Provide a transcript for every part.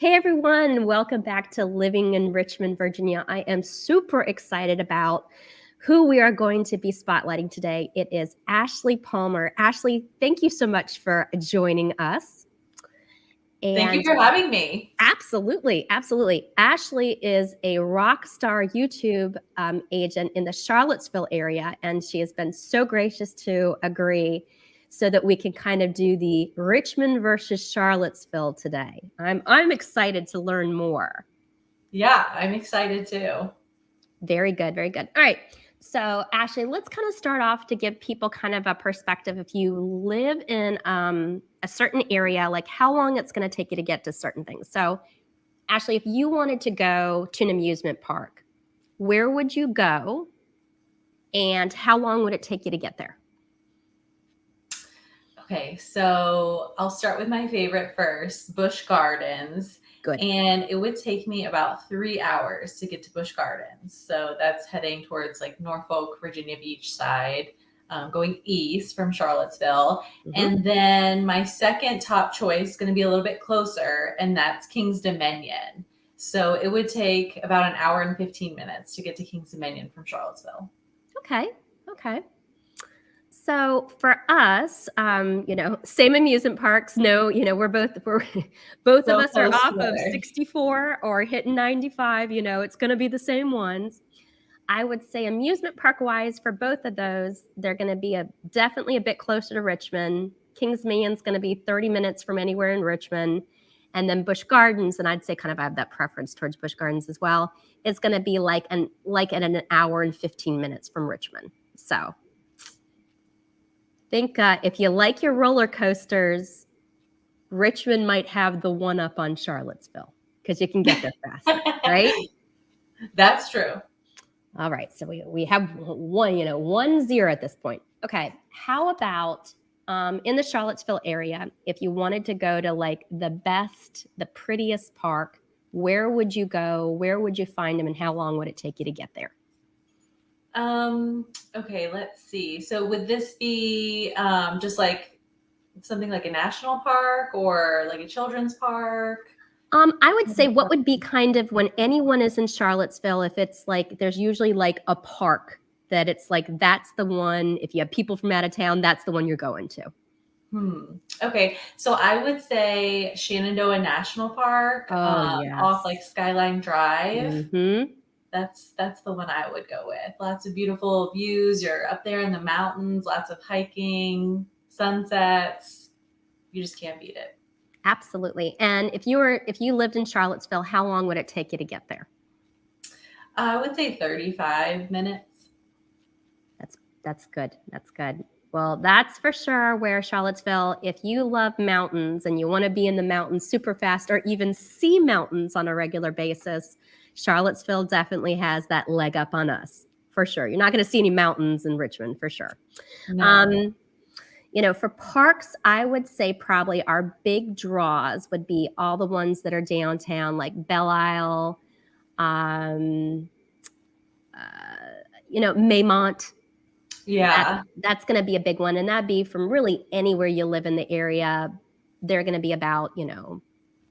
Hey everyone, welcome back to Living in Richmond, Virginia. I am super excited about who we are going to be spotlighting today. It is Ashley Palmer. Ashley, thank you so much for joining us. And thank you for having me. Absolutely, absolutely. Ashley is a rock star YouTube um, agent in the Charlottesville area, and she has been so gracious to agree so that we can kind of do the Richmond versus Charlottesville today. I'm I'm excited to learn more. Yeah, I'm excited too. Very good, very good. All right. So, Ashley, let's kind of start off to give people kind of a perspective. If you live in um, a certain area, like how long it's going to take you to get to certain things. So, Ashley, if you wanted to go to an amusement park, where would you go and how long would it take you to get there? Okay, so I'll start with my favorite first, Busch Gardens. Good. And it would take me about three hours to get to Busch Gardens. So that's heading towards like Norfolk, Virginia Beach side, um, going east from Charlottesville. Mm-hmm. And then my second top choice is going to be a little bit closer, and that's Kings Dominion. So it would take about an hour and 15 minutes to get to Kings Dominion from Charlottesville. Okay. Okay. So for us, um, you know, same amusement parks. No, you know, we're both we're both so of us are off of 64 or hitting 95. You know, it's going to be the same ones. I would say amusement park wise for both of those, they're going to be a definitely a bit closer to Richmond. Kings is going to be 30 minutes from anywhere in Richmond. And then Busch Gardens, and I'd say kind of I have that preference towards Busch Gardens as well. It's going to be like an like at an hour and 15 minutes from Richmond. So think uh, if you like your roller coasters, Richmond might have the one up on Charlottesville because you can get there fast, right? That's true. All right, so we we have one, you know, one zero at this point. Okay, how about um, in the Charlottesville area, if you wanted to go to like the best, the prettiest park, where would you go? Where would you find them, and how long would it take you to get there? Um, okay, let's see. So would this be um, just like something like a national park or like a children's park? Um, I would say what would be kind of when anyone is in Charlottesville, if it's like there's usually like a park that it's like that's the one. If you have people from out of town, that's the one you're going to. Hmm. Okay, so I would say Shenandoah National Park, oh, um, yes. off like Skyline Drive. Mm-hmm that's that's the one I would go with. Lots of beautiful views. You're up there in the mountains, lots of hiking, sunsets. You just can't beat it. Absolutely. And if you were if you lived in Charlottesville, how long would it take you to get there? I would say 35 minutes. That's that's good. That's good. Well, that's for sure where Charlottesville, if you love mountains and you want to be in the mountains super fast or even see mountains on a regular basis, Charlottesville definitely has that leg up on us for sure. You're not going to see any mountains in Richmond for sure. No. Um, you know, for parks, I would say probably our big draws would be all the ones that are downtown, like Belle Isle, um, uh, you know, Maymont. Yeah. That, that's going to be a big one. And that'd be from really anywhere you live in the area. They're going to be about, you know,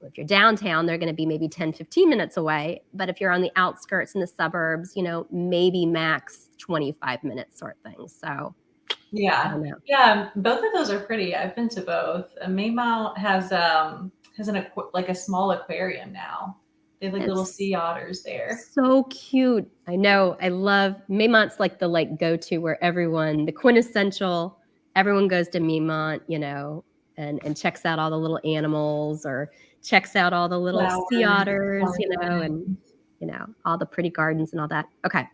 if you're downtown, they're going to be maybe 10, 15 minutes away. But if you're on the outskirts in the suburbs, you know, maybe max 25 minutes sort of thing. So, yeah. Yeah. Both of those are pretty. I've been to both. Maymont has, um, has an, like a small aquarium now. They have like it's little sea otters there. So cute. I know. I love Maymont's like the like go to where everyone, the quintessential, everyone goes to Maymont, you know, and, and checks out all the little animals or checks out all the little Flowers, sea otters, you know, and you know, all the pretty gardens and all that. Okay.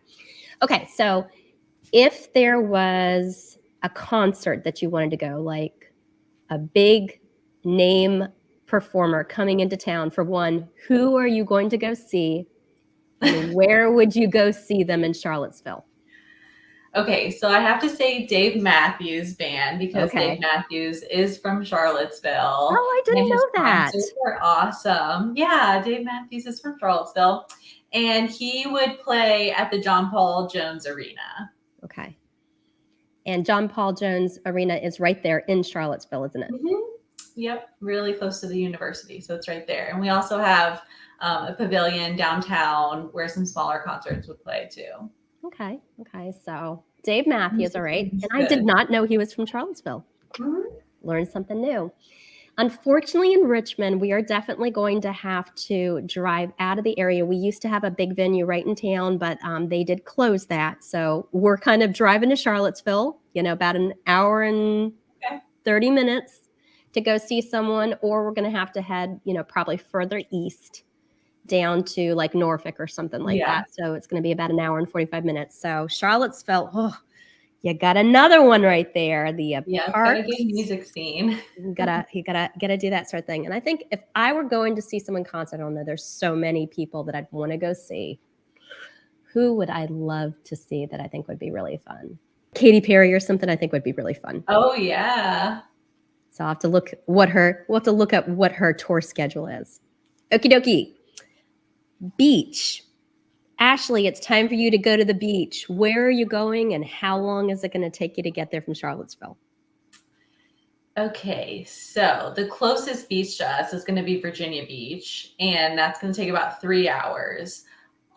Okay. So if there was a concert that you wanted to go, like a big name performer coming into town for one, who are you going to go see? And where would you go see them in Charlottesville? Okay, so I have to say Dave Matthews Band because okay. Dave Matthews is from Charlottesville. Oh, I didn't know that. They're awesome. Yeah, Dave Matthews is from Charlottesville, and he would play at the John Paul Jones Arena. Okay, and John Paul Jones Arena is right there in Charlottesville, isn't it? Mm-hmm. Yep, really close to the university. So it's right there. And we also have um, a pavilion downtown where some smaller concerts would play too. Okay. Okay. So Dave Matthews, all right. And I did not know he was from Charlottesville. Learned something new. Unfortunately, in Richmond, we are definitely going to have to drive out of the area. We used to have a big venue right in town, but um, they did close that. So we're kind of driving to Charlottesville, you know, about an hour and Okay. 30 minutes to go see someone, or we're going to have to head, you know, probably further east down to like Norfolk or something like Yeah. that. So it's going to be about an hour and 45 minutes. So Charlottesville, oh, you got another one right there. The uh, Yeah, it's got a Parks. good music scene. you gotta you gotta gotta do that sort of thing and i think if i were going to see someone concert I don't know. there's so many people that i'd want to go see who would i love to see that i think would be really fun Katy Perry or something I think would be really fun. Oh yeah. So I'll have to look what her we'll have to look up what her tour schedule is. Okie dokie. Beach. Ashley, it's time for you to go to the beach. Where are you going and how long is it going to take you to get there from Charlottesville? Okay, so the closest beach to us is going to be Virginia Beach, and that's going to take about three hours.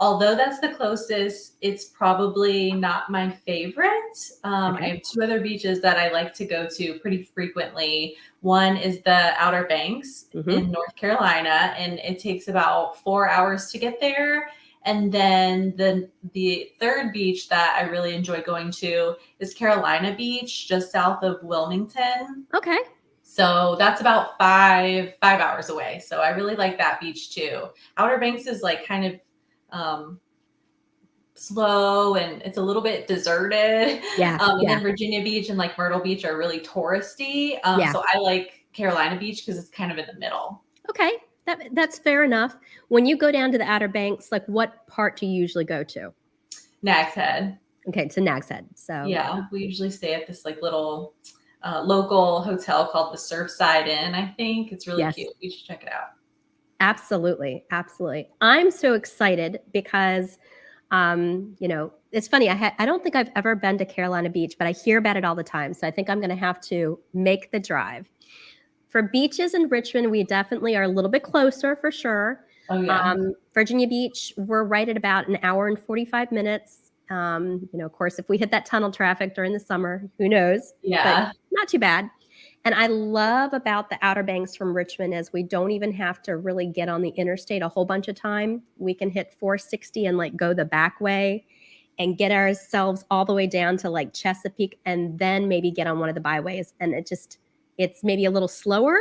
Although that's the closest, it's probably not my favorite. Um, Okay. I have two other beaches that I like to go to pretty frequently. One is the Outer Banks Mhm. in North Carolina, and it takes about four hours to get there. And then the the third beach that I really enjoy going to is Carolina Beach, just south of Wilmington. Okay. So that's about five five hours away. So I really like that beach too. Outer Banks is like kind of um, slow and it's a little bit deserted. Yeah. Um, and yeah. then Virginia Beach and like Myrtle Beach are really touristy. Um, Yeah. So I like Carolina Beach because it's kind of in the middle. Okay. That, that's fair enough. When you go down to the Outer Banks, like what part do you usually go to? Nags Head. Okay, to Nag's Head. So Yeah, we usually stay at this like little uh, local hotel called the Surfside Inn. I think it's really Yes. cute. You should check it out. Absolutely, absolutely. I'm so excited because, um, you know, it's funny. I ha- I don't think I've ever been to Carolina Beach, but I hear about it all the time. So I think I'm going to have to make the drive. For beaches in Richmond, we definitely are a little bit closer for sure. Oh yeah. Um, Virginia Beach, we're right at about an hour and 45 minutes. Um, you know, of course, if we hit that tunnel traffic during the summer, who knows? yeah. But not too bad. And I love about the Outer Banks from Richmond is we don't even have to really get on the interstate a whole bunch of time. We can hit 460 and like go the back way and get ourselves all the way down to like Chesapeake and then maybe get on one of the byways. And it just, it's maybe a little slower,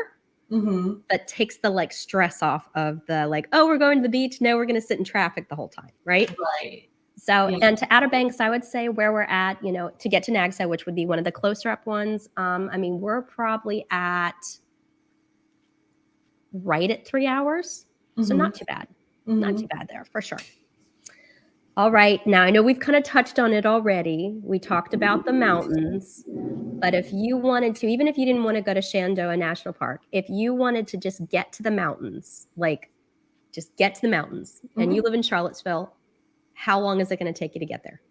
hmm but takes the like stress off of the like, oh, we're going to the beach. No, we're going to sit in traffic the whole time. Right. Right. So, Yeah. and to Outer Banks, I would say where we're at, you know, to get to Nags Head, which would be one of the closer up ones. Um, I mean, we're probably at right at three hours. So, Mhm. not too bad. Not Mhm. too bad there for sure. All right. Now, I know we've kind of touched on it already. We talked about the mountains, but if you wanted to, even if you didn't want to go to Shenandoah National Park, if you wanted to just get to the mountains, like just get to the mountains, and you live in Charlottesville, how long is it going to take you to get there?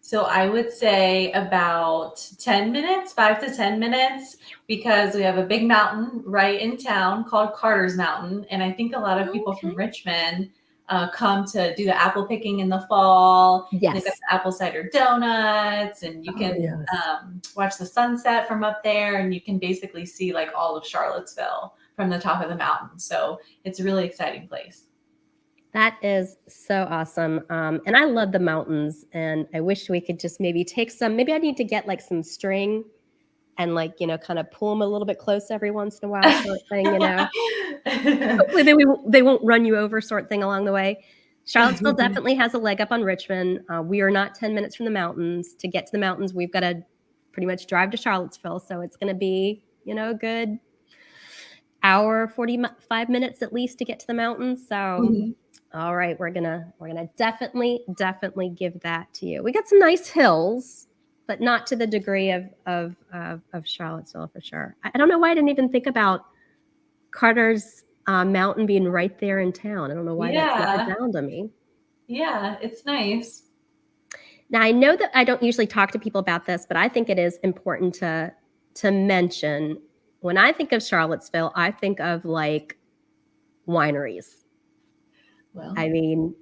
So I would say about 10 minutes, five to 10 minutes, because we have a big mountain right in town called Carter's Mountain. And I think a lot of people from Richmond uh, come to do the apple picking in the fall. Yes. They've got the apple cider donuts, and you Oh, can yes. um, watch the sunset from up there, and you can basically see like all of Charlottesville from the top of the mountain. So it's a really exciting place. That is so awesome. Um, and I love the mountains. And I wish we could just maybe take some, maybe I need to get like some string and like, you know, kind of pull them a little bit close every once in a while, sort of thing, you know. Hopefully they, won't- they won't run you over, sort of thing along the way. Charlottesville definitely has a leg up on Richmond. Uh, we are not 10 minutes from the mountains. To get to the mountains, we've got to pretty much drive to Charlottesville. So it's going to be, you know, a good hour, 45 minutes at least to get to the mountains. So. Mhm. All right, we're gonna we're gonna definitely definitely give that to you. We got some nice hills, but not to the degree of of of, of Charlottesville for sure. I, I don't know why I didn't even think about Carter's uh, Mountain being right there in town. I don't know why that's Yeah. not down to me. Yeah, it's nice. Now I know that I don't usually talk to people about this, but I think it is important to to mention when I think of Charlottesville, I think of like wineries. Well, I mean,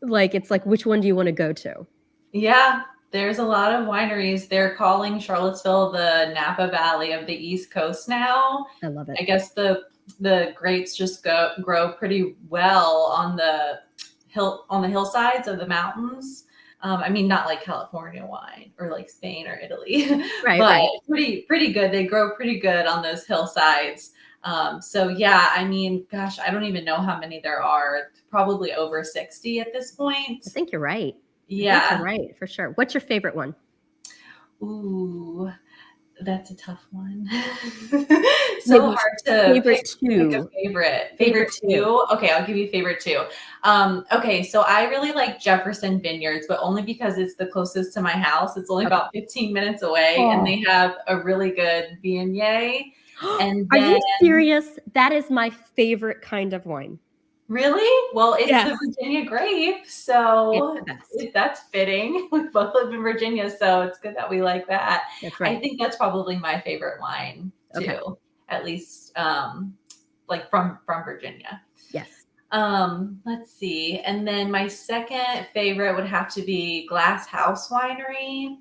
like it's like which one do you want to go to? yeah, there's a lot of wineries. They're calling Charlottesville the Napa Valley of the East Coast now. I love it. I guess the the grapes just go grow pretty well on the hill on the hillsides of the mountains. Um, I mean, not like California wine or like Spain or Italy, Right, but right. pretty pretty good. They grow pretty good on those hillsides. Um, so yeah, I mean, gosh, I don't even know how many there are. Probably over sixty at this point. I think you're right. I think Yeah. you're right for sure. What's your favorite one? Ooh, that's a tough one. so Maybe hard to Favorite pick pick a two. favorite. Favorite Favorite two. two. Okay, I'll give you favorite two. Um, okay, so I really like Jefferson Vineyards, but only because it's the closest to my house. It's only Okay. about 15 minutes away, Oh. and they have a really good Viognier. And Are you serious? That is my favorite kind of wine. Really? Well, it's Yes. the Virginia grape, so It's the best. it- that's fitting. We both live in Virginia, so it's good that we like that. That's I think that's probably my favorite wine too. Okay. At least um like from from Virginia. Yes. Um let's see. And then my second favorite would have to be Glass House Winery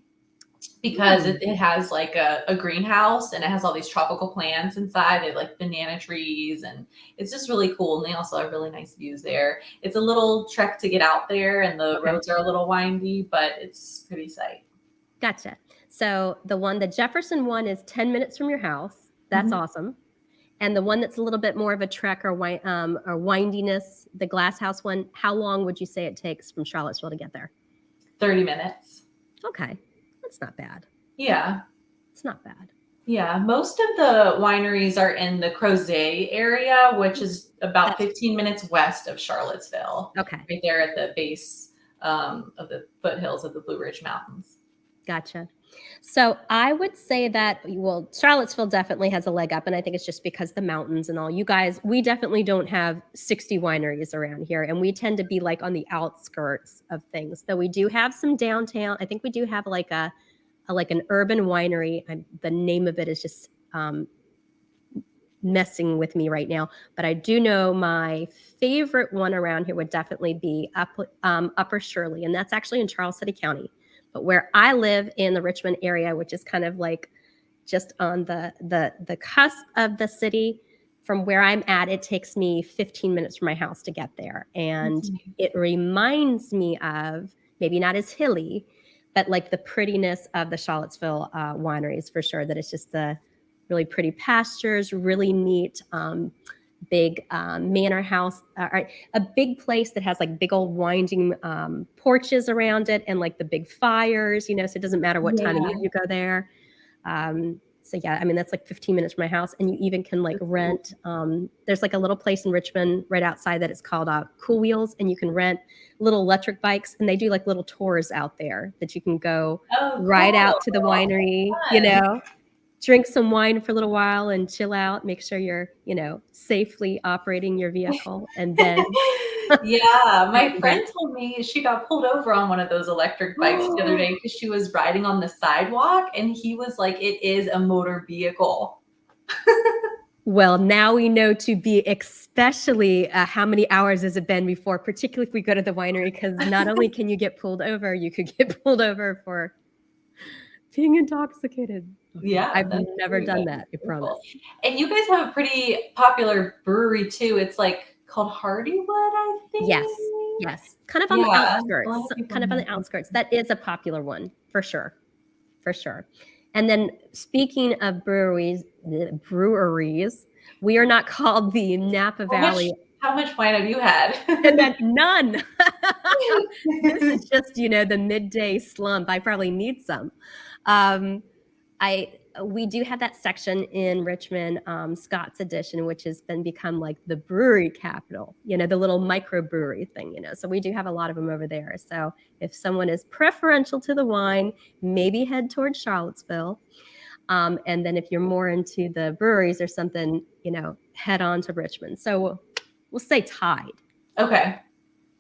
because it, it has like a, a greenhouse and it has all these tropical plants inside. They have like banana trees and it's just really cool. And they also have really nice views there. It's a little trek to get out there and the roads are a little windy, but it's pretty sight. Gotcha. So the one, the Jefferson one is 10 minutes from your house. That's Mhm. awesome. And the one that's a little bit more of a trek or, um, or windiness, the glass house one, how long would you say it takes from Charlottesville to get there? 30 minutes. Okay. That's not bad. Yeah. It's not bad. Yeah, most of the wineries are in the Crozet area, which is about That's- 15 minutes west of Charlottesville, Okay. right there at the base um, of the foothills of the Blue Ridge Mountains. Gotcha. So I would say that well, Charlottesville definitely has a leg up, and I think it's just because the mountains and all. You guys, we definitely don't have 60 wineries around here, and we tend to be like on the outskirts of things. Though we do have some downtown. I think we do have like a, a like an urban winery. I, the name of it is just um, messing with me right now, but I do know my favorite one around here would definitely be up um, Upper Shirley, and that's actually in Charles City County. But where I live in the Richmond area, which is kind of like just on the the the cusp of the city, from where I'm at, it takes me 15 minutes from my house to get there, and it reminds me of maybe not as hilly, but like the prettiness of the Charlottesville uh, wineries for sure. That it's just the really pretty pastures, really neat. Um, big um, manor house uh, a big place that has like big old winding um, porches around it and like the big fires you know so it doesn't matter what time of year you go there. Um, so yeah i mean that's like 15 minutes from my house and you even can like rent um, there's like a little place in richmond right outside that it's called uh, cool wheels and you can rent little electric bikes and they do like little tours out there that you can go Oh, ride out to the cool. winery, you know, drink some wine for a little while and chill out, make sure you're, you know, safely operating your vehicle. And then, yeah, my friend told me she got pulled over on one of those electric bikes the other day because she was riding on the sidewalk and he was like, it is a motor vehicle. well, now we know to be especially uh, how many hours has it been before, particularly if we go to the winery, because not only can you get pulled over, you could get pulled over for being intoxicated. Yeah. I've never done that, I promise. And you guys have a pretty popular brewery too. It's like called Hardywood, I think. Yes, Yes, kind of on the Yeah, a lot of outskirts. Kind of on the outskirts. That is a popular one for sure, for sure. And then speaking of breweries, breweries, we are not called the Napa How much- Valley. How much wine have you had? And then none. this is just you know the midday slump. I probably need some. Um, I we do have that section in Richmond, um, Scott's Addition, which has been become like the brewery capital. You know, the little microbrewery thing. You know, so we do have a lot of them over there. So if someone is preferential to the wine, maybe head towards Charlottesville. Um, and then if you're more into the breweries or something, you know, head on to Richmond. So we'll, we'll say tied. okay.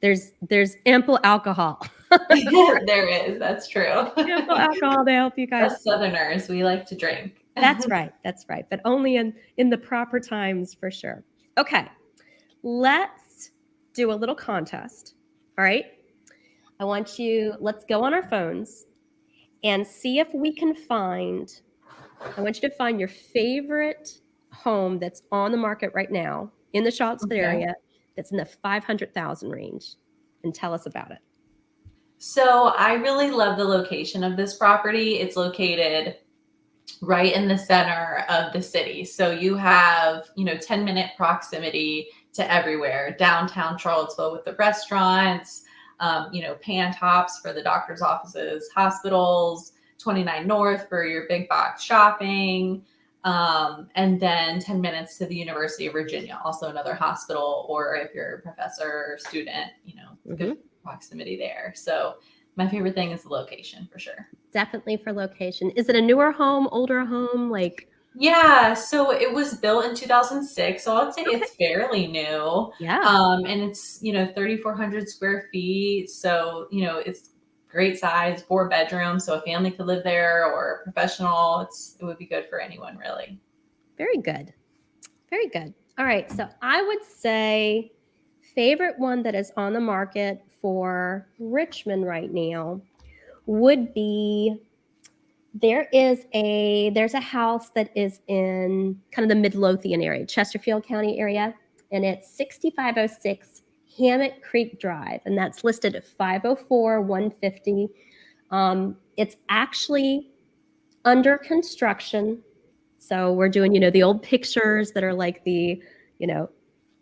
There's there's ample alcohol. there is. That's true. alcohol to help you guys. Us Southerners, we like to drink. That's right. That's right. But only in in the proper times for sure. Okay. Let's do a little contest. All right. I want you, let's go on our phones and see if we can find. I want you to find your favorite home that's on the market right now in the Charlottesville Okay. area that's in the 500,000 range and tell us about it. So I really love the location of this property. It's located right in the center of the city. So you have, you know, 10 minute proximity to everywhere. Downtown Charlottesville with the restaurants, um, you know, Pantops for the doctor's offices, hospitals, 29 North for your big box shopping. Um, and then 10 minutes to the University of Virginia, also another hospital, or if you're a professor or student, you know, good proximity there. So my favorite thing is the location for sure. Definitely for location. Is it a newer home, older home? Like, Yeah, so it was built in 2006, so I'd say it's fairly new. yeah. Um, and it's you know 3,400 square feet, so you know it's great size, four bedrooms, so a family could live there or a professional. It's it would be good for anyone really. Very good. Very good. All right. So I would say favorite one that is on the market for Richmond right now would be there is a there's a house that is in kind of the Midlothian area, Chesterfield County area, and it's 6506 Hammett Creek Drive, and that's listed at 504 150. Um, it's actually under construction. So we're doing, you know, the old pictures that are like the, you know,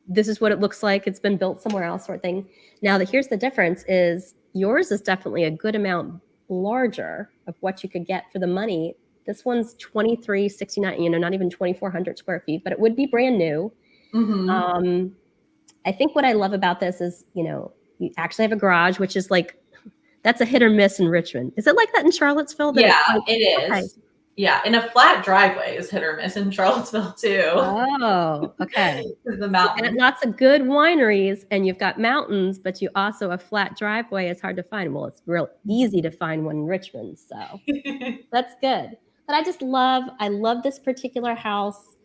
this is what it looks like. It's been built somewhere else, sort of thing. Now, that here's the difference: is yours is definitely a good amount larger of what you could get for the money. This one's 2369, you know, not even 2400 square feet, but it would be brand new. Mhm. Um, I think what I love about this is, you know, you actually have a garage, which is like that's a hit or miss in Richmond. Is it like that in Charlottesville? that yeah, it is. okay. Yeah, in a flat driveway is hit or miss in Charlottesville too. Oh, okay. The And mountain. lots of good wineries, and you've got mountains, but you also a flat driveway is hard to find. Well, it's real easy to find one in Richmond, so that's good. But I just love, I love this particular house.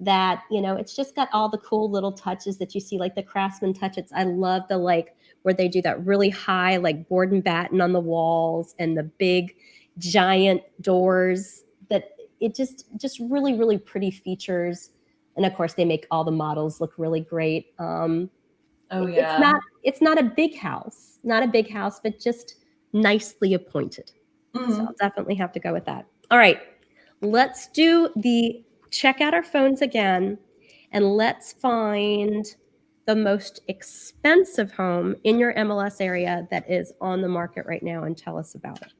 That you know, it's just got all the cool little touches that you see, like the craftsman touches. I love the like where they do that really high, like board and batten on the walls, and the big, giant doors. It just, just really, really pretty features. And of course they make all the models look really great. Um oh yeah. it's not it's not a big house not a big house but just nicely appointed. Mhm. so i'll definitely have to go with that. All right let's do the check out our phones again and let's find the most expensive home in your mls area that is on the market right now and tell us about it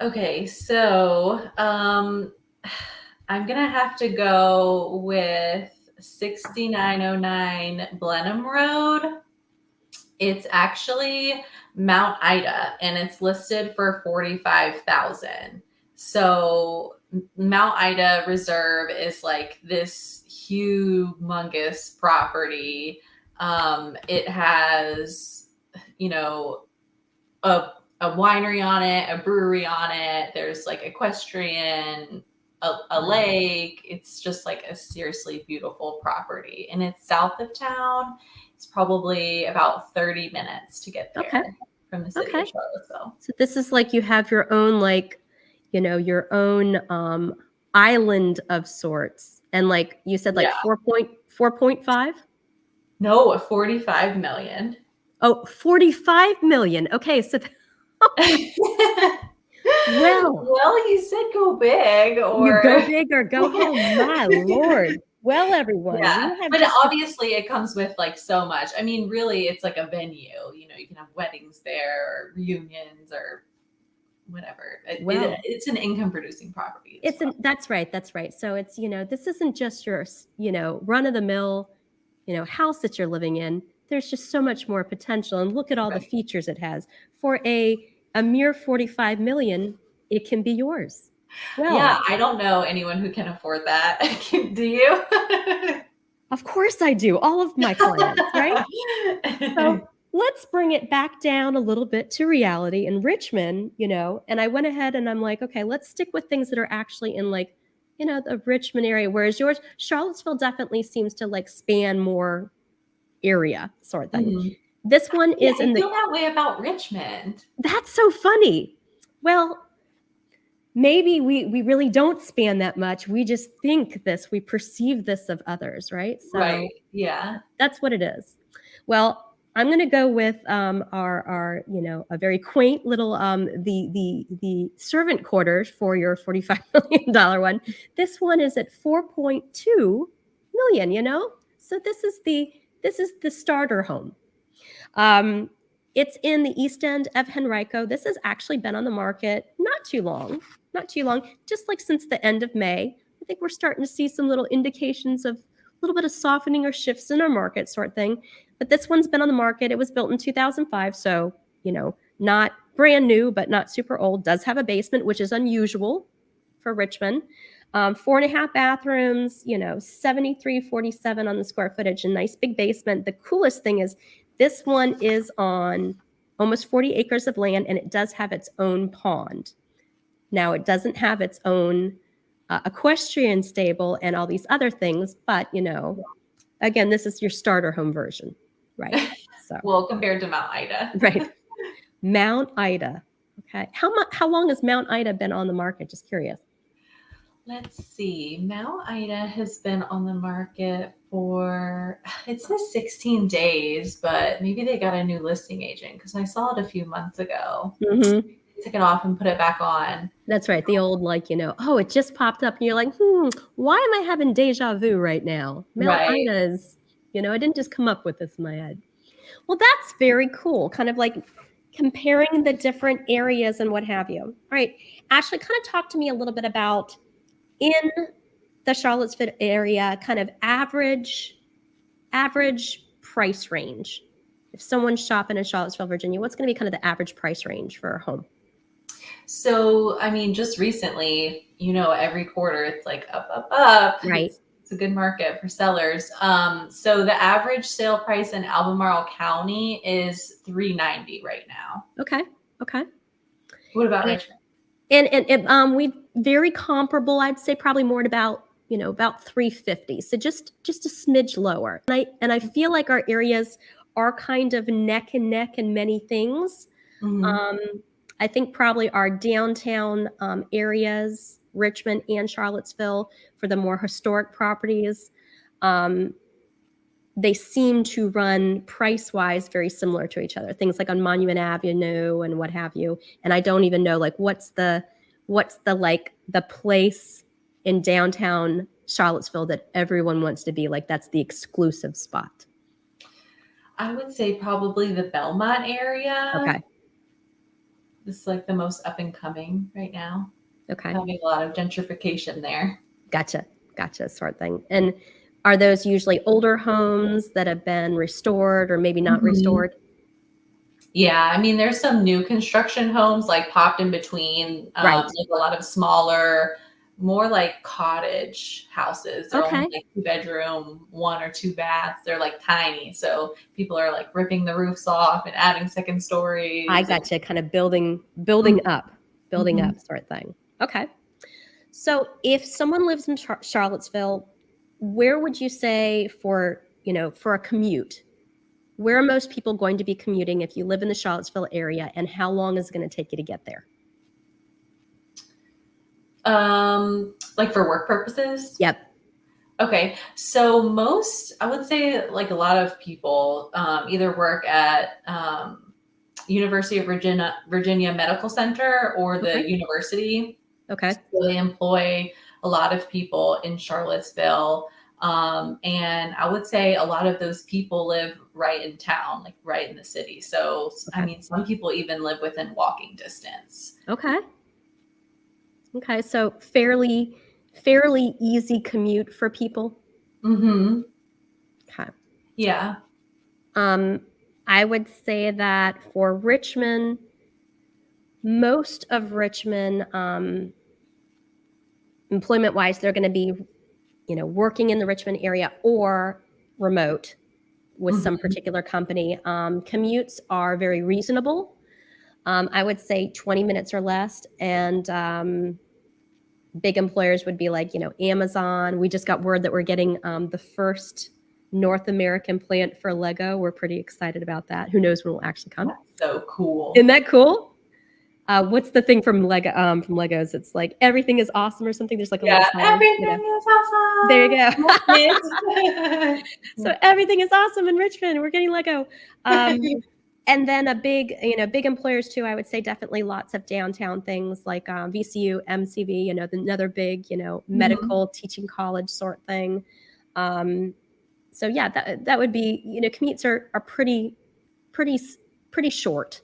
Okay, so um, I'm gonna have to go with 6909 Blenheim Road. It's actually Mount Ida, and it's listed for 45,000. So Mount Ida Reserve is like this humongous property. Um, it has, you know, a a winery on it, a brewery on it. There's like equestrian, a, a lake. It's just like a seriously beautiful property. And it's south of town. It's probably about 30 minutes to get there Okay. from the city Okay. of Charlottesville. So this is like you have your own like, you know, your own um island of sorts. And like you said, like Yeah. four point four point five? No, 45 million. Oh, 45 million. Okay, so Well. well, you said go big or go big or go home. My lord. Well, everyone. Yeah, but just- obviously it comes with like so much. I mean, really, it's like a venue. You know, you can have weddings there, or reunions, or whatever. It- it- Well. it's an income-producing property. as it's an, that's right. That's right. So it's, you know, this isn't just your, you know, run of the mill, you know, house that you're living in. There's just so much more potential. And look at all the features it has. For a a mere 45 million, it can be yours. well. Yeah, I don't know anyone who can afford that. Do you? of course I do. All of my clients, right? So let's bring it back down a little bit to reality in Richmond, you know. And I went ahead and I'm like, okay, let's stick with things that are actually in like, you know, the Richmond area. Whereas yours, Charlottesville definitely seems to like span more area sort of thing. Mhm. This one is I in the feel that way about Richmond. that's so funny. Well, maybe we we really don't span that much. We just think this, we perceive this of others, right? So right. Yeah. that's what it is. Well, I'm going to go with um, our our you know a very quaint little um, the the the servant quarters for your 45 million dollar one. This one is at 4.2 million. You know, so this is the this is the starter home. Um, it's in the east end of Henrico. This has actually been on the market not too long, not too long, just like since the end of May. I think we're starting to see some little indications of a little bit of softening or shifts in our market, sort of thing. But this one's been on the market. It was built in 2005, so you know, not brand new, but not super old. Does have a basement, which is unusual for Richmond. Um, four and a half bathrooms, you know, 7347 on the square footage, a nice big basement. The coolest thing is this one is on almost 40 acres of land and it does have its own pond. Now, it doesn't have its own uh, equestrian stable and all these other things, but you know, again, this is your starter home version, right? So, Well, compared to Mount Ida. right. Mount Ida. Okay. How much, how long has Mount Ida been on the market? Just curious. Let's see. Mount Ida has been on the market for it says 16 days, but maybe they got a new listing agent because I saw it a few months ago. Mm-hmm. Took it off and put it back on. That's right. The old, like, you know, oh, it just popped up. And you're like, hmm, why am I having deja vu right now? Mount Right. Ida is, you know, I didn't just come up with this in my head. Well, that's very cool. Kind of like comparing the different areas and what have you. All right. Ashley, kind of talk to me a little bit about in the Charlottesville area, kind of average, average price range. If someone's shopping in Charlottesville, Virginia, what's going to be kind of the average price range for a home? So, I mean, just recently, you know, every quarter it's like up, up, up. Right. It's, it's a good market for sellers. Um, so the average sale price in Albemarle County is 390 right now. Okay. Okay. What about. Richmond? And and, and um we very comparable i'd say probably more at about you know about 350 so just just a smidge lower. And i and i feel like our areas are kind of neck and neck in many things. Mhm. um i think probably our downtown um, areas richmond and charlottesville for the more historic properties um they seem to run price wise very similar to each other. Things like on monument avenue and what have you. And i don't even know like what's the what's the like the place in downtown charlottesville that everyone wants to be like that's the exclusive spot? I would say probably the Belmont area. okay. It's like the most up and coming right now. okay. Having a lot of gentrification there. gotcha. Gotcha. Sort of thing. And are those usually older homes that have been restored or maybe not Mhm. restored Yeah, I mean, there's some new construction homes like popped in between, um, Right. like a lot of smaller, more like cottage houses. They're Okay. only like two bedroom, one or two baths. They're like tiny, so people are like ripping the roofs off and adding second stories. I gotcha. Kind of building, building up, building Mhm. up, sort of thing. Okay. So if someone lives in Char- Charlottesville, where would you say for you know for a commute? Where are most people going to be commuting if you live in the Charlottesville area, and how long is it going to take you to get there? Um, like for work purposes. Yep. Okay, so most, I would say, like a lot of people, um, either work at um, University of Virginia Virginia Medical Center or the Okay. university. Okay. So they employ a lot of people in Charlottesville, um, and I would say a lot of those people live right in town, like right in the city. So I mean, some people even live within walking distance. Okay. Okay. So fairly, fairly easy commute for people. Mm-hmm. Okay. Yeah. Um, I would say that for Richmond, most of Richmond, um, employment wise, they're going to be, you know, working in the Richmond area or remote. with some Mhm. particular company. Um, commutes are very reasonable. Um, I would say 20 minutes or less. And um, big employers would be like, you know, Amazon. We just got word that we're getting um, the first North American plant for Lego. We're pretty excited about that. Who knows when it will actually come? That's so cool. Isn't that cool? Uh, what's the thing from Lego? Um, from Legos, it's like everything is awesome or something. There's like a yeah, little sign, you everything know. is awesome. There you go. so everything is awesome in Richmond. We're getting Lego. Um, and then a big, you know, big employers too. I would say definitely lots of downtown things like um, VCU, MCV. You know, the, another big, you know, Mhm. medical teaching college sort thing. Um, so yeah, that that would be, you know, commutes are are pretty, pretty, pretty short.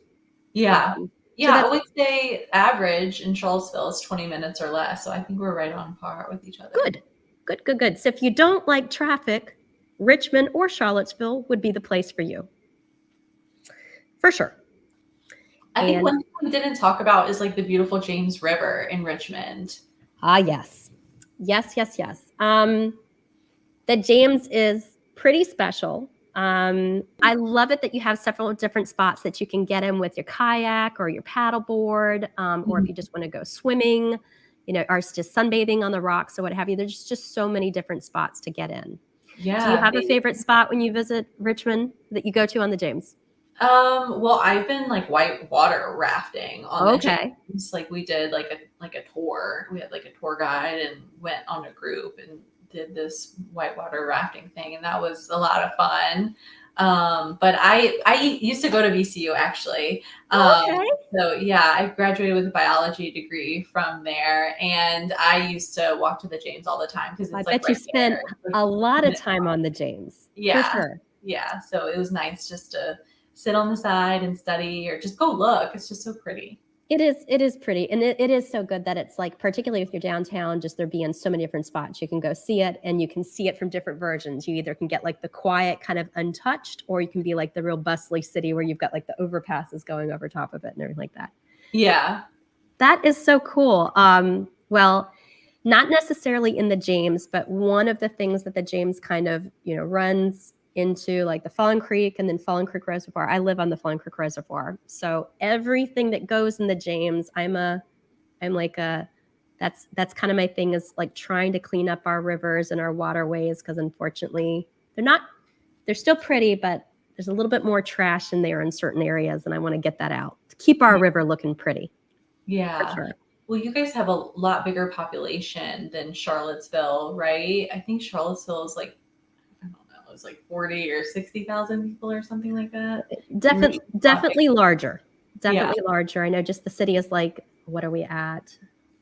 yeah. Yeah, I would say average in Charlottesville is 20 minutes or less. So I think we're right on par with each other. Good, good, good, good. So if you don't like traffic, Richmond or Charlottesville would be the place for you. For sure. I think one thing we didn't talk about is like the beautiful James River in Richmond. Ah, yes. Yes, yes, yes. Um, the James is pretty special. Um, I love it that you have several different spots that you can get in with your kayak or your paddleboard, um, or if you just want to go swimming, you know, or just sunbathing on the rocks or what have you. There's just so many different spots to get in. Yeah. Do you have a favorite spot when you visit Richmond that you go to on the James? Um, well, I've been like white water rafting on the Okay. James. Like we did like a like a tour. We had like a tour guide and went on a group and did this whitewater rafting thing, and that was a lot of fun. Um, but I I used to go to VCU actually. Um, Okay. So yeah, I graduated with a biology degree from there, and I used to walk to the James all the time because it's I like bet you spent there. It's, like, A lot of time on the James. Yeah. For sure. yeah, so it was nice just to sit on the side and study or just go look. It's just so pretty. It is. It is pretty, and it, it is so good that it's like, particularly if you're downtown, just there being so many different spots, you can go see it, and you can see it from different versions. You either can get like the quiet, kind of untouched, or you can be like the real bustly city where you've got like the overpasses going over top of it and everything like that. Yeah. That is so cool. Um, well, not necessarily in the James, but one of the things that the James kind of, you know, runs into like the Falling Creek and then Falling Creek Reservoir. I live on the Falling Creek Reservoir. So everything that goes in the James, I'm a I'm like a that's that's kind of my thing is like trying to clean up our rivers and our waterways because unfortunately they're not they're still pretty, but there's a little bit more trash in there in certain areas, and I want to get that out to keep our river looking pretty. Yeah. Sure. Well, you guys have a lot bigger population than Charlottesville, right? I think Charlottesville is like, I don't know, it's like 40 or 60,000 people or something like that. Definitely, definitely larger. Yeah. Definitely larger. I know just the city is like, what are we at?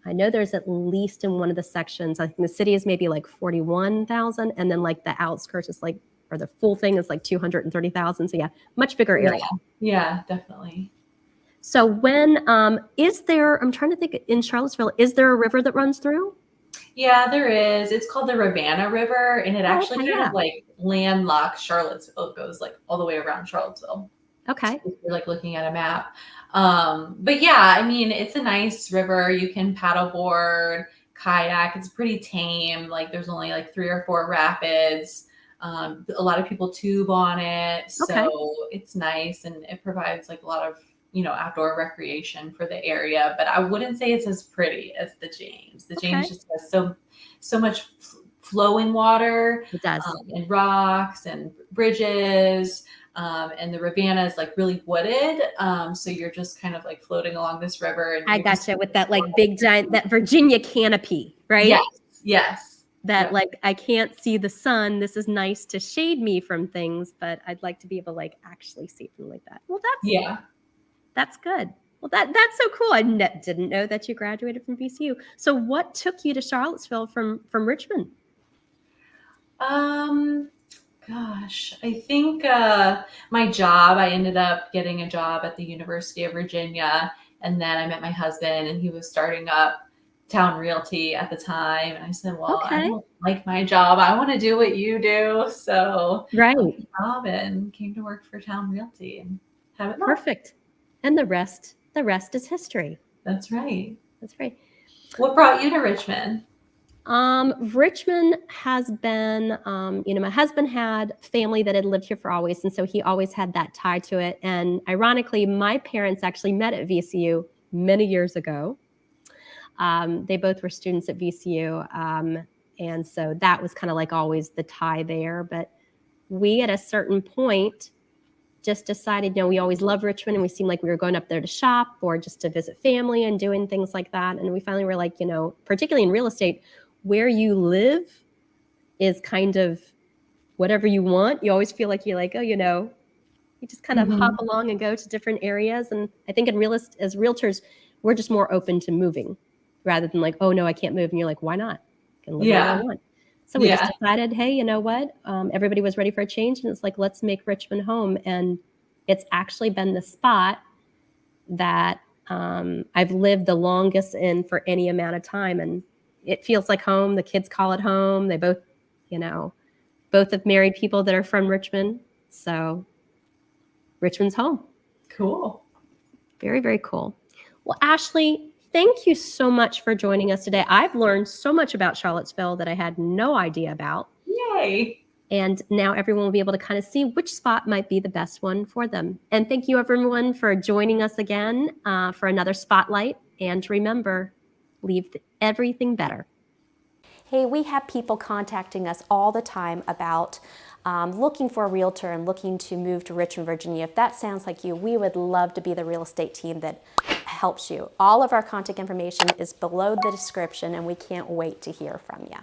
I know there's at least in one of the sections, I think the city is maybe like 41,000. And then like the outskirts is like, or the full thing is like 230,000. So yeah, much bigger area. Yeah, definitely. So when, um, is there, I'm trying to think in Charlottesville, is there a river that runs through? Yeah, there is. It's called the Rivanna River, and it actually Oh, okay, kind yeah. of like landlocks Charlottesville. It goes like all the way around Charlottesville. Okay. if you're like looking at a map. Um, but yeah, I mean, it's a nice river. You can paddleboard, kayak. It's pretty tame. Like there's only like three or four rapids. Um, a lot of people tube on it, so Okay. it's nice and it provides like a lot of you know outdoor recreation for the area. But I wouldn't say it's as pretty as the James. The James just has so so much flowing water It does. um, and rocks and bridges. Um, and the Rivanna is like really wooded. Um, so you're just kind of like floating along this river. And I gotcha with that like big giant, that Virginia canopy, right? Yes. Yes. that Yeah. like I can't see the sun. This is nice to shade me from things, but I'd like to be able to like actually see from like that. Well, that's Yeah. that's good. Well, that that's so cool. I didn't know that you graduated from VCU. So, what took you to Charlottesville from from Richmond? Um, gosh, I think uh, my job, I ended up getting a job at the University of Virginia. And then I met my husband, and he was starting up Town Realty at the time. And I said, Well, I Okay. don't like my job. I want to do what you do. So, Right. job and came to work for Town Realty and have it left. Perfect. And the rest, the rest is history. That's right. That's right. What brought you to Richmond? Um, Richmond has been, um, you know, my husband had family that had lived here for always, and so he always had that tie to it. And ironically, my parents actually met at VCU many years ago. Um, they both were students at VCU, um, and so that was kind of like always the tie there. But we, at a certain point, just decided, you know, we always loved Richmond and we seemed like we were going up there to shop or just to visit family and doing things like that. And we finally were like, you know, particularly in real estate, where you live is kind of whatever you want. You always feel like you're like, oh, you know, you just kind of Mhm. hop along and go to different areas. And I think in real est- as realtors, we're just more open to moving rather than like, oh no, I can't move. And you're like, why not? I can live where I want. So we Yeah. just decided, hey, you know what? Um, everybody was ready for a change, and it's like, let's make Richmond home. And it's actually been the spot that um, I've lived the longest in for any amount of time, and it feels like home. The kids call it home. They both, you know, both have married people that are from Richmond, so Richmond's home. Cool. Very, very cool. Well, Ashley, thank you so much for joining us today. I've learned so much about Charlottesville that I had no idea about. Yay. And now everyone will be able to kind of see which spot might be the best one for them. And thank you, everyone, for joining us again uh, for another spotlight. And remember, leave everything better. Hey, we have people contacting us all the time about um, looking for a realtor and looking to move to Richmond, Virginia. If that sounds like you, we would love to be the real estate team that helps you. All of our contact information is below the description, and we can't wait to hear from you.